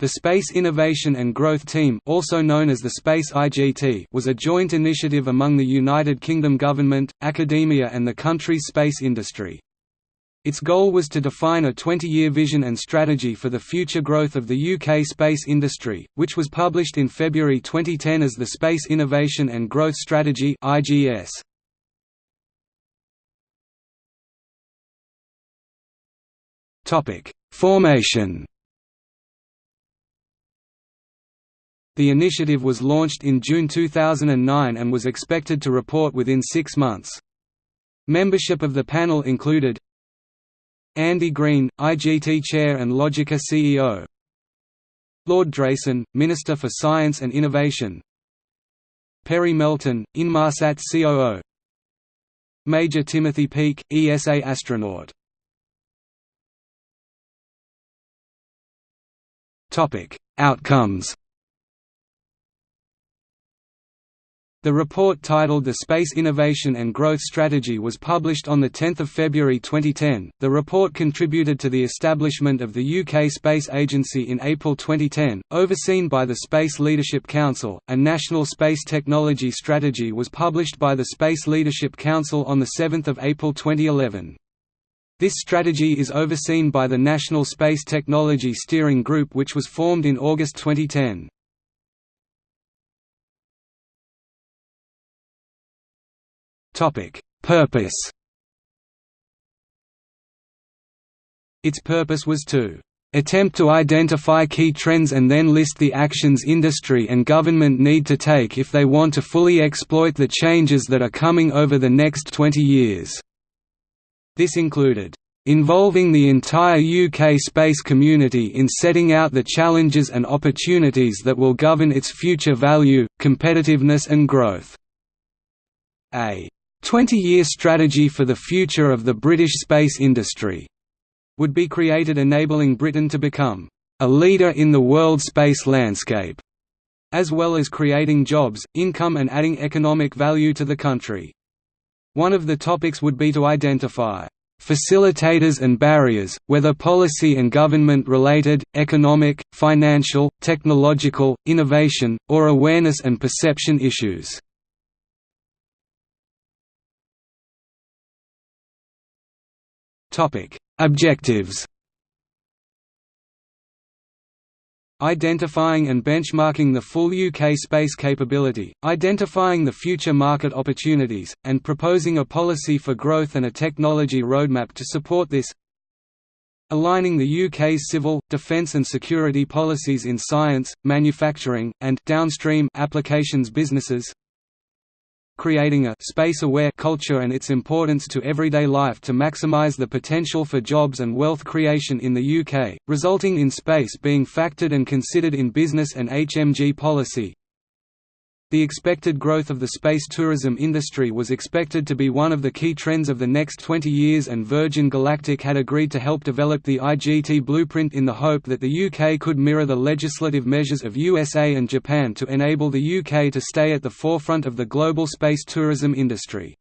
The Space Innovation and Growth Team also known as the Space IGT was a joint initiative among the United Kingdom government, academia and the country's space industry. Its goal was to define a 20-year vision and strategy for the future growth of the UK space industry, which was published in February 2010 as the Space Innovation and Growth Strategy IGS. Formation The initiative was launched in June 2009 and was expected to report within six months. Membership of the panel included Andy Green, IGT Chair and Logica CEO Lord Drayson, Minister for Science and Innovation Perry Melton, Inmarsat COO Major Timothy Peake, ESA astronaut Outcomes The report titled The Space Innovation and Growth Strategy was published on 10 February 2010. The report contributed to the establishment of the UK Space Agency in April 2010, overseen by the Space Leadership Council. A National Space Technology Strategy was published by the Space Leadership Council on 7 April 2011. This strategy is overseen by the National Space Technology Steering Group which was formed in August 2010. Purpose Its purpose was to attempt to identify key trends and then list the actions industry and government need to take if they want to fully exploit the changes that are coming over the next 20 years." This included, "...involving the entire UK space community in setting out the challenges and opportunities that will govern its future value, competitiveness and growth." A 20-year strategy for the future of the British space industry would be created enabling Britain to become a leader in the world space landscape, as well as creating jobs, income and adding economic value to the country. One of the topics would be to identify facilitators and barriers, whether policy and government related, economic, financial, technological, innovation, or awareness and perception issues. Objectives. Identifying and benchmarking the full UK space capability, identifying the future market opportunities, and proposing a policy for growth and a technology roadmap to support this. Aligning the UK's civil, defence and security policies in science, manufacturing, and downstream applications businesses creating a space-aware culture and its importance to everyday life to maximize the potential for jobs and wealth creation in the UK, resulting in space being factored and considered in business and HMG policy, the expected growth of the space tourism industry was expected to be one of the key trends of the next 20 years and Virgin Galactic had agreed to help develop the IGT blueprint in the hope that the UK could mirror the legislative measures of USA and Japan to enable the UK to stay at the forefront of the global space tourism industry.